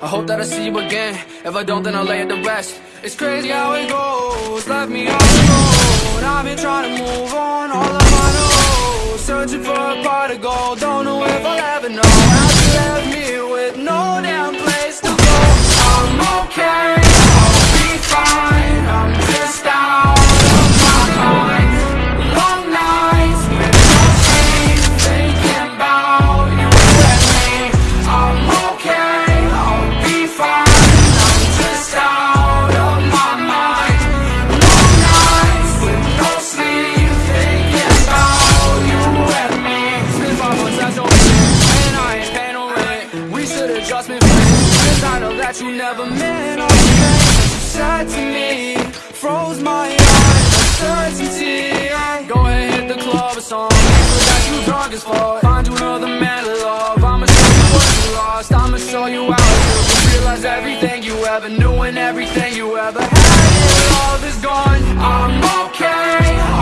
I hope that I see you again. If I don't, then I'll lay it to rest. It's crazy how it goes. Left me all alone. I've been trying to move on all of my own. Searching for a pot of gold. Don't know if I'll ever know. How you left me with no been friends. Cause I know that you never meant all things that you said to me. Froze my eyes, uncertainty. Go ahead, hit the club or something. But that you drunk as fuck. Find you another man to love. I'ma show you what you lost. I'ma show you how to realize everything you ever knew and everything you ever had. Your love is gone. I'm okay.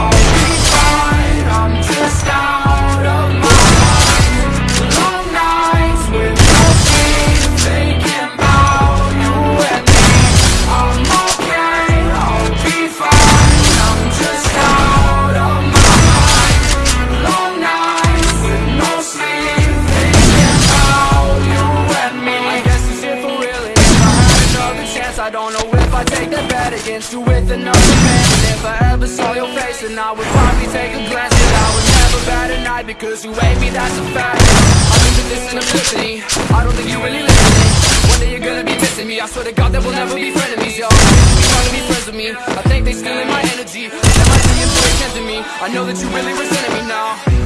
I don't know if I'd take that bet against you with another man. And if I ever saw your face, then I would probably take a glance. But I would never bat an eye because you hate me, that's a fact. I think that this is an epiphany. I don't think you really listening. One day you're gonna be missing me. I swear to God that we'll never be frenemies, yo. You to be friends with me? I think they stealing my energy. That might be influence to me. I know that you really resenting me now.